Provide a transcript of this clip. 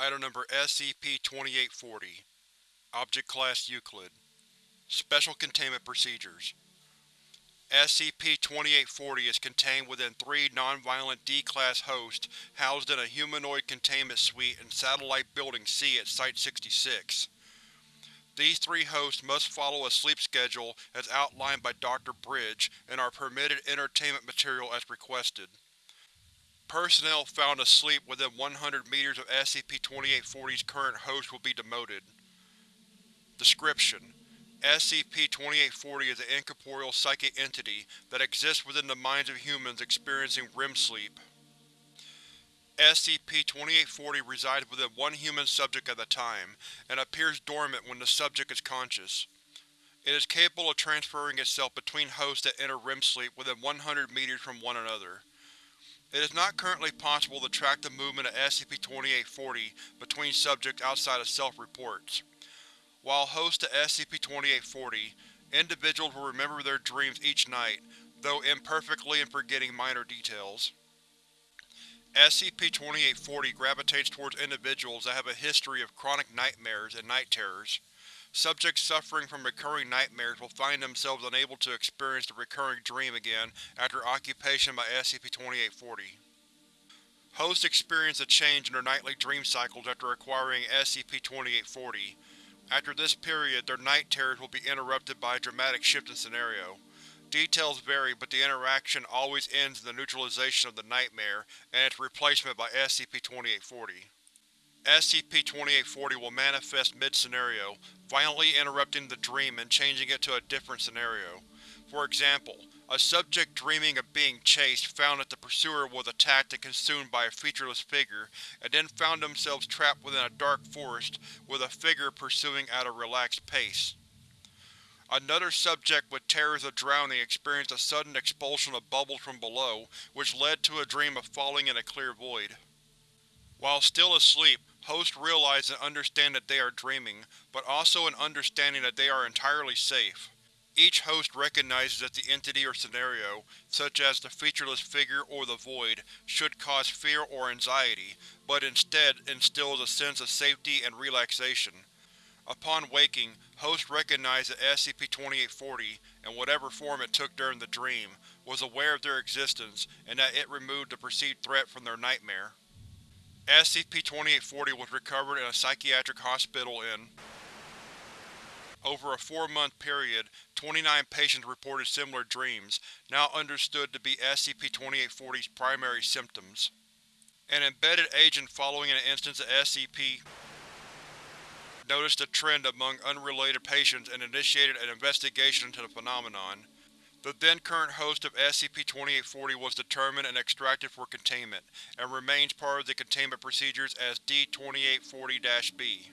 Item Number SCP-2840 Object Class Euclid Special Containment Procedures SCP-2840 is contained within three non-violent D-Class hosts housed in a humanoid containment suite in Satellite Building C at Site-66. These three hosts must follow a sleep schedule as outlined by Dr. Bridge and are permitted entertainment material as requested. Personnel found asleep within 100 meters of SCP-2840's current host will be demoted. Description: SCP-2840 is an incorporeal psychic entity that exists within the minds of humans experiencing REM sleep. SCP-2840 resides within one human subject at a time, and appears dormant when the subject is conscious. It is capable of transferring itself between hosts that enter REM sleep within 100 meters from one another. It is not currently possible to track the movement of SCP-2840 between subjects outside of self-reports. While host to SCP-2840, individuals will remember their dreams each night, though imperfectly and forgetting minor details. SCP-2840 gravitates towards individuals that have a history of chronic nightmares and night terrors. Subjects suffering from recurring nightmares will find themselves unable to experience the recurring dream again after occupation by SCP-2840. Hosts experience a change in their nightly dream cycles after acquiring SCP-2840. After this period, their night terrors will be interrupted by a dramatic shift in scenario. Details vary, but the interaction always ends in the neutralization of the nightmare and its replacement by SCP-2840. SCP-2840 will manifest mid-scenario, violently interrupting the dream and changing it to a different scenario. For example, a subject dreaming of being chased found that the pursuer was attacked and consumed by a featureless figure, and then found themselves trapped within a dark forest with a figure pursuing at a relaxed pace. Another subject with terrors of drowning experienced a sudden expulsion of bubbles from below, which led to a dream of falling in a clear void. While still asleep, hosts realize and understand that they are dreaming, but also an understanding that they are entirely safe. Each host recognizes that the entity or scenario, such as the featureless figure or the void, should cause fear or anxiety, but instead instills a sense of safety and relaxation. Upon waking, hosts recognize that SCP-2840, in whatever form it took during the dream, was aware of their existence and that it removed the perceived threat from their nightmare. SCP-2840 was recovered in a psychiatric hospital in. Over a four-month period, 29 patients reported similar dreams, now understood to be SCP-2840's primary symptoms. An embedded agent following an instance of SCP noticed a trend among unrelated patients and initiated an investigation into the phenomenon. The then-current host of SCP-2840 was determined and extracted for containment, and remains part of the containment procedures as D-2840-B.